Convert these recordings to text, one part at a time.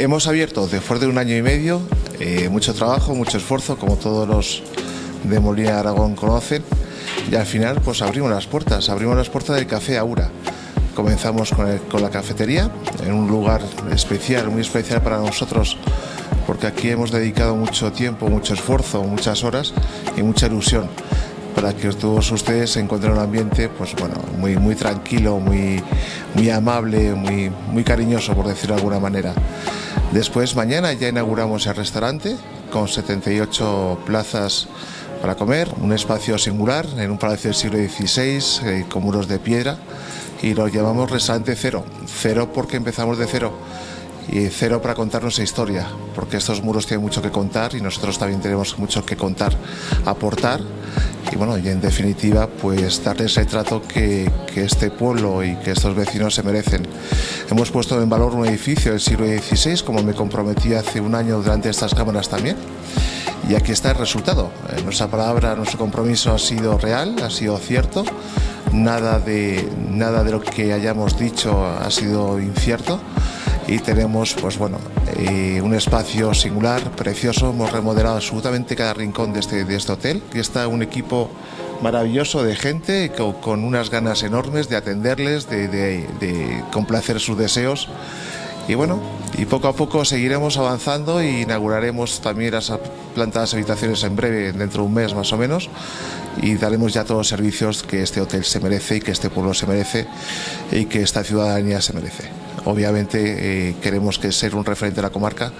Hemos abierto después de un año y medio, eh, mucho trabajo, mucho esfuerzo, como todos los de Molina de Aragón conocen, y al final pues abrimos las puertas, abrimos las puertas del Café Aura. Comenzamos con, con la cafetería, en un lugar especial, muy especial para nosotros, porque aquí hemos dedicado mucho tiempo, mucho esfuerzo, muchas horas y mucha ilusión para que todos ustedes encuentren un ambiente pues bueno, muy, muy tranquilo, muy, muy amable, muy, muy cariñoso, por decirlo de alguna manera. Después, mañana ya inauguramos el restaurante con 78 plazas para comer, un espacio singular en un palacio del siglo XVI eh, con muros de piedra y lo llamamos restaurante cero. Cero porque empezamos de cero y cero para contar nuestra historia, porque estos muros tienen mucho que contar y nosotros también tenemos mucho que contar, aportar y bueno, y en definitiva, pues darles el trato que, que, este pueblo y que estos vecinos se merecen. Hemos puesto en valor un edificio del siglo XVI, como me comprometí hace un año delante de estas cámaras también, y aquí está el resultado. Eh, nuestra palabra, nuestro compromiso ha sido real, ha sido cierto, nada de, nada de lo que hayamos dicho ha sido incierto y tenemos pues bueno eh, un espacio singular, precioso, hemos remodelado absolutamente cada rincón de este, este hotel. Y está un equipo maravilloso de gente con, unas ganas enormes de atenderles, de, de, de, complacer sus deseos. Y bueno, y poco a poco seguiremos avanzando e inauguraremos también las plantas habitaciones en breve, dentro de un mes más o menos, y daremos ya todos los servicios que este hotel se merece y que este pueblo se merece y que esta ciudadanía se merece. Obviamente eh, queremos que ser un referente de la comarca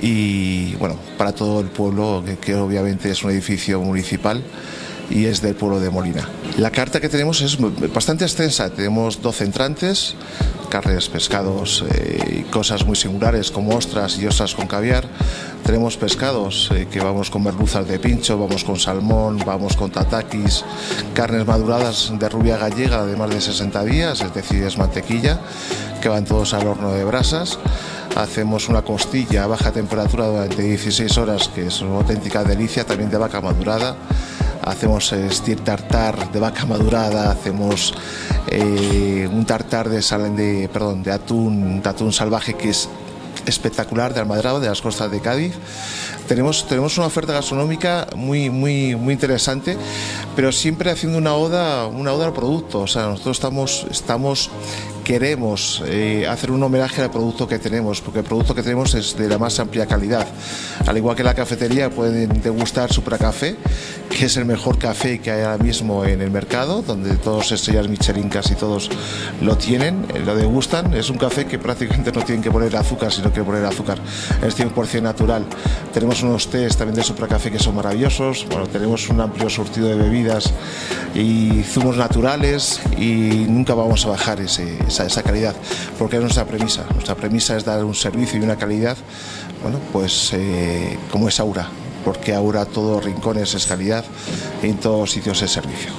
y bueno, para todo el pueblo, que, que obviamente es un edificio municipal y es del pueblo de Molina. La carta que tenemos es bastante extensa, tenemos 12 entrantes, carnes, pescados eh, y cosas muy singulares como ostras y ostras con caviar. Tenemos pescados eh, que vamos con merluzas de pincho, vamos con salmón, vamos con tatakis, carnes maduradas de rubia gallega de más de 60 días, es decir, es mantequilla, que van todos al horno de brasas hacemos una costilla a baja temperatura durante 16 horas, que es una auténtica delicia, también de vaca madurada hacemos steer tartar de vaca madurada, hacemos eh, un tartar de, de, perdón, de atún, de atún salvaje que es espectacular de Almadrado, de las costas de Cádiz. Tenemos, tenemos una oferta gastronómica muy, muy, muy interesante, pero siempre haciendo una oda, una oda al producto. O sea, nosotros estamos, estamos queremos eh, hacer un homenaje al producto que tenemos, porque el producto que tenemos es de la más amplia calidad. Al igual que la cafetería pueden degustar Supracafé, que es el mejor café que hay ahora mismo en el mercado, donde todos estrellas Michelin casi todos lo tienen, eh, lo degustan. Es un café que prácticamente no tienen que poner azúcar, sino que poner azúcar. Es 100% natural. Tenemos unos tés también de Supracafé que son maravillosos. Bueno, tenemos un amplio surtido de bebidas y zumos naturales y nunca vamos a bajar esa, calidad, porque es nuestra premisa. Nuestra premisa es dar un servicio y una calidad, bueno, pues eh, como es Aura, porque Aura todo rincones es calidad y en todos sitios es servicio.